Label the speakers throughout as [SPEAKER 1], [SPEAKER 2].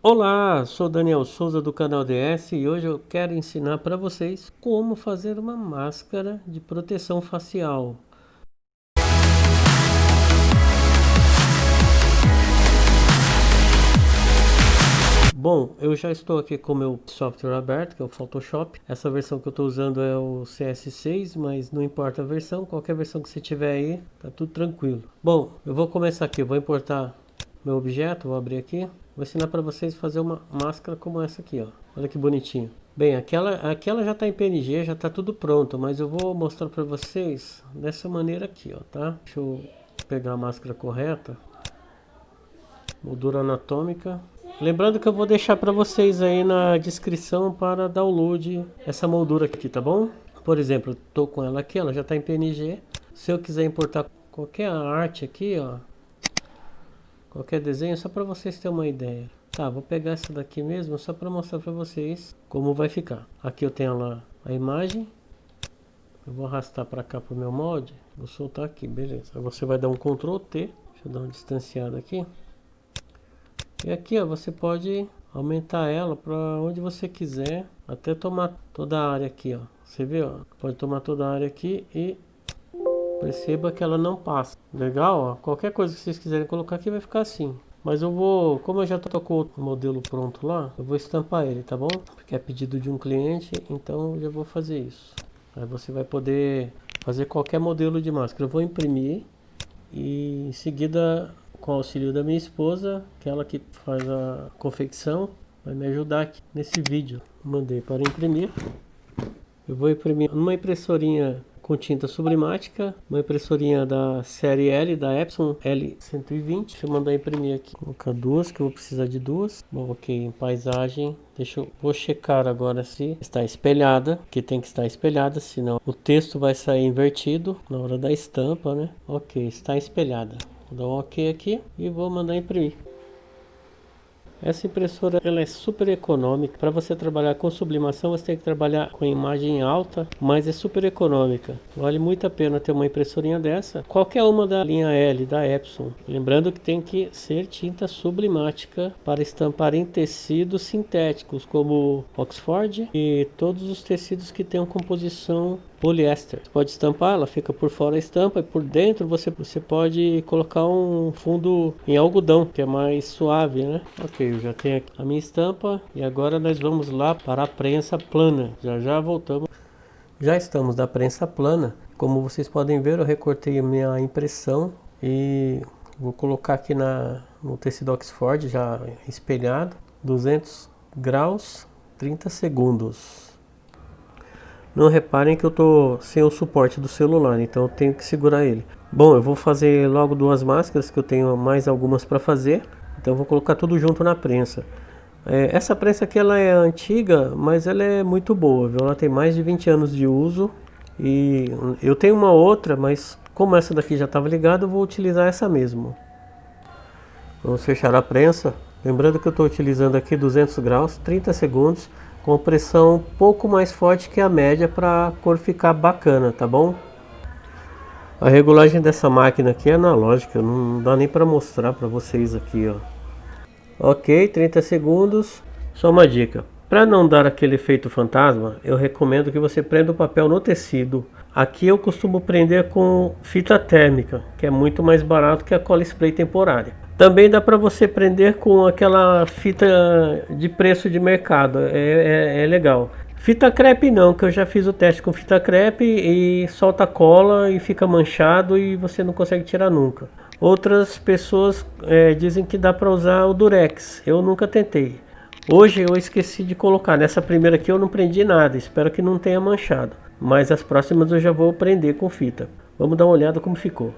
[SPEAKER 1] Olá, sou Daniel Souza do canal DS e hoje eu quero ensinar para vocês como fazer uma máscara de proteção facial. Bom, eu já estou aqui com o meu software aberto, que é o Photoshop. Essa versão que eu estou usando é o CS6, mas não importa a versão, qualquer versão que você tiver aí, tá tudo tranquilo. Bom, eu vou começar aqui, vou importar meu objeto, vou abrir aqui. Vou ensinar para vocês fazer uma máscara como essa aqui, ó. Olha que bonitinho. Bem, aquela, aquela já está em PNG, já está tudo pronto, mas eu vou mostrar para vocês dessa maneira aqui, ó, tá? Deixa eu pegar a máscara correta. Moldura anatômica. Lembrando que eu vou deixar para vocês aí na descrição para download essa moldura aqui, tá bom? Por exemplo, tô com ela aqui, ela já está em PNG. Se eu quiser importar qualquer arte aqui, ó, qualquer desenho, só para vocês terem uma ideia. Tá, vou pegar essa daqui mesmo, só para mostrar para vocês como vai ficar. Aqui eu tenho lá a imagem. Eu vou arrastar para cá para o meu molde. Vou soltar aqui, beleza. Aí você vai dar um Ctrl T. Deixa eu dar uma distanciada aqui. E aqui ó, você pode aumentar ela para onde você quiser. Até tomar toda a área aqui, ó. Você vê, ó. Pode tomar toda a área aqui e Perceba que ela não passa. Legal, ó. Qualquer coisa que vocês quiserem colocar aqui vai ficar assim. Mas eu vou, como eu já tô com o modelo pronto lá, eu vou estampar ele, tá bom? Porque é pedido de um cliente, então eu já vou fazer isso. Aí você vai poder fazer qualquer modelo de máscara. Eu vou imprimir e em seguida, com o auxílio da minha esposa, que é ela que faz a confecção, vai me ajudar aqui nesse vídeo. Mandei para imprimir. Eu vou imprimir numa impressorinha com tinta sublimática, uma impressorinha da série L, da Epson L120. Deixa eu mandar imprimir aqui. Vou colocar duas, que eu vou precisar de duas. Ok, em paisagem. Deixa eu vou checar agora se está espelhada, que tem que estar espelhada, senão o texto vai sair invertido na hora da estampa, né? Ok, está espelhada. Vou dar um ok aqui e vou mandar imprimir. Essa impressora ela é super econômica. Para você trabalhar com sublimação, você tem que trabalhar com imagem alta, mas é super econômica. Vale muito a pena ter uma impressorinha dessa. Qualquer uma da linha L da Epson. Lembrando que tem que ser tinta sublimática para estampar em tecidos sintéticos, como Oxford e todos os tecidos que tenham composição poliéster. Você pode estampar, ela fica por fora a estampa e por dentro você, você pode colocar um fundo em algodão, que é mais suave, né? Ok, eu já tenho a minha estampa e agora nós vamos lá para a prensa plana. Já já voltamos. Já estamos na prensa plana. Como vocês podem ver, eu recortei a minha impressão e vou colocar aqui na, no tecido Oxford já espelhado, 200 graus, 30 segundos. Não reparem que eu tô sem o suporte do celular, então eu tenho que segurar ele. Bom, eu vou fazer logo duas máscaras, que eu tenho mais algumas para fazer. Então vou colocar tudo junto na prensa. É, essa prensa aqui ela é antiga, mas ela é muito boa, viu? Ela tem mais de 20 anos de uso. E eu tenho uma outra, mas como essa daqui já estava ligada, eu vou utilizar essa mesmo. Vamos fechar a prensa. Lembrando que eu estou utilizando aqui 200 graus, 30 segundos com pressão um pouco mais forte que a média para a cor ficar bacana, tá bom? A regulagem dessa máquina aqui é analógica, não dá nem para mostrar para vocês aqui, ó. Ok, 30 segundos. Só uma dica, para não dar aquele efeito fantasma, eu recomendo que você prenda o papel no tecido. Aqui eu costumo prender com fita térmica, que é muito mais barato que a cola spray temporária. Também dá para você prender com aquela fita de preço de mercado, é, é, é, legal. Fita crepe não, que eu já fiz o teste com fita crepe e solta cola e fica manchado e você não consegue tirar nunca. Outras pessoas é, dizem que dá para usar o durex, eu nunca tentei. Hoje eu esqueci de colocar, nessa primeira aqui eu não prendi nada, espero que não tenha manchado. Mas as próximas eu já vou prender com fita. Vamos dar uma olhada como ficou.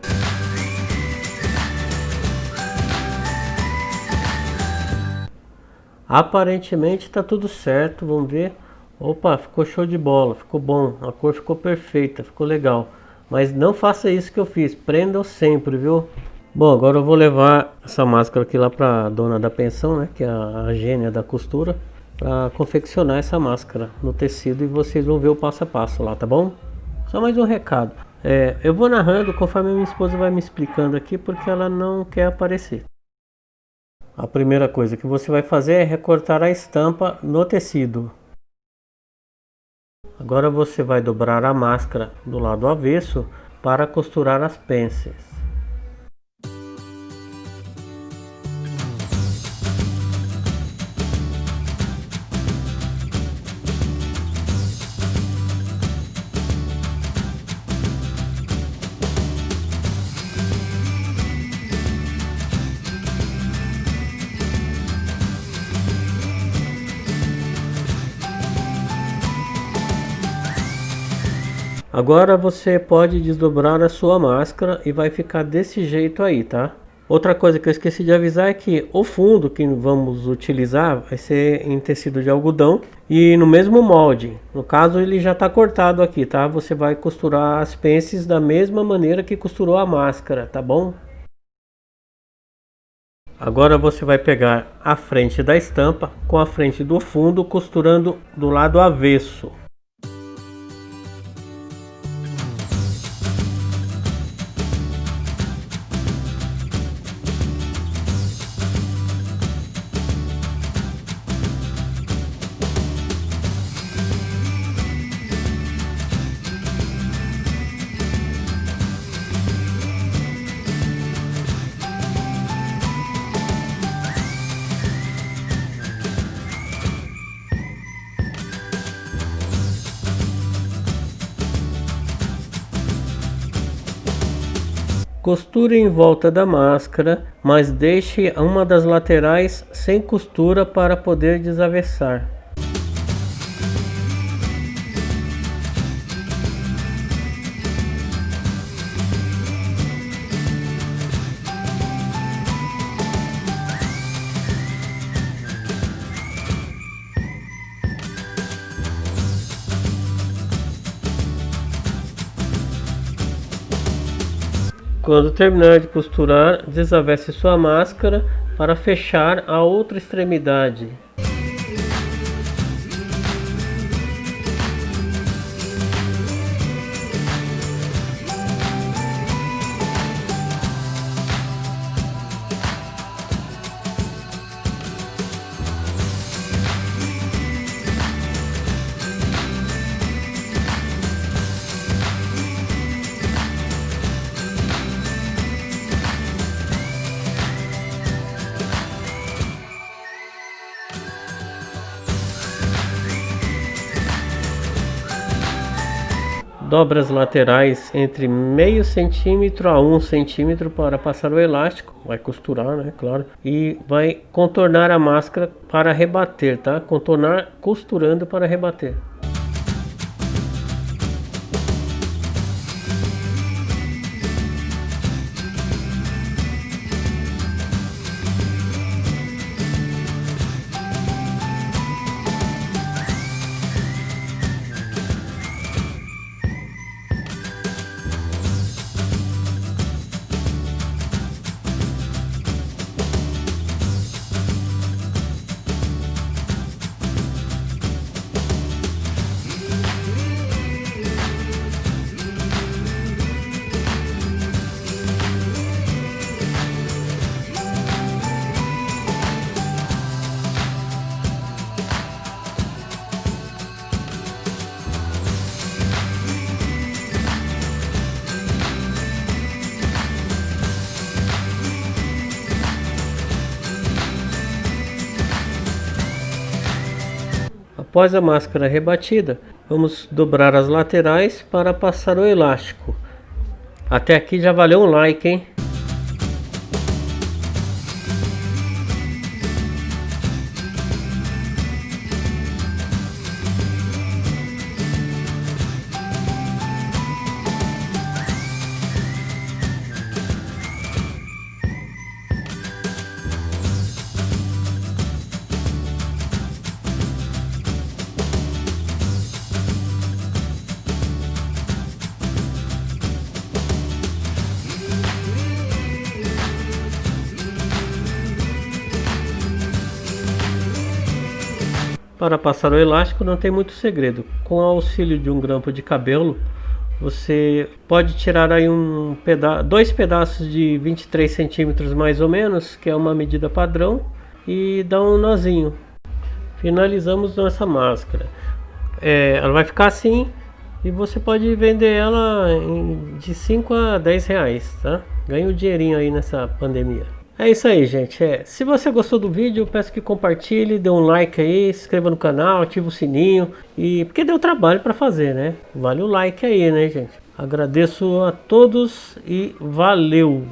[SPEAKER 1] Aparentemente está tudo certo, vamos ver. Opa, ficou show de bola, ficou bom, a cor ficou perfeita, ficou legal. Mas não faça isso que eu fiz, prendam sempre, viu? Bom, agora eu vou levar essa máscara aqui lá para dona da pensão, né? Que é a gênia da costura. Para confeccionar essa máscara no tecido e vocês vão ver o passo a passo lá, tá bom? Só mais um recado. É, eu vou narrando conforme minha esposa vai me explicando aqui porque ela não quer aparecer. A primeira coisa que você vai fazer é recortar a estampa no tecido. Agora você vai dobrar a máscara do lado avesso para costurar as pences. Agora você pode desdobrar a sua máscara e vai ficar desse jeito aí, tá? Outra coisa que eu esqueci de avisar é que o fundo que vamos utilizar vai ser em tecido de algodão e no mesmo molde. No caso ele já está cortado aqui, tá? Você vai costurar as pences da mesma maneira que costurou a máscara, tá bom? Agora você vai pegar a frente da estampa com a frente do fundo costurando do lado avesso. Costure em volta da máscara, mas deixe uma das laterais sem costura para poder desavessar. Quando terminar de costurar, desavesse sua máscara para fechar a outra extremidade. Dobra as laterais entre meio centímetro a um centímetro para passar o elástico. Vai costurar, né? Claro. E vai contornar a máscara para rebater, tá? Contornar costurando para rebater. Após a máscara rebatida, vamos dobrar as laterais para passar o elástico. Até aqui já valeu um like, hein? Para passar o elástico não tem muito segredo. Com o auxílio de um grampo de cabelo, Você pode tirar aí um peda dois pedaços de 23 centímetros mais ou menos, que é uma medida padrão, e dar um nozinho. Finalizamos nossa máscara. É, ela vai ficar assim e você pode vender ela em, de 5 a 10 reais, tá? Ganha um dinheirinho aí nessa pandemia. É isso aí, gente. É, se você gostou do vídeo, peço que compartilhe, dê um like aí, se inscreva no canal, ative o sininho. E porque deu trabalho para fazer, né? Vale o like aí, né, gente? Agradeço a todos e valeu!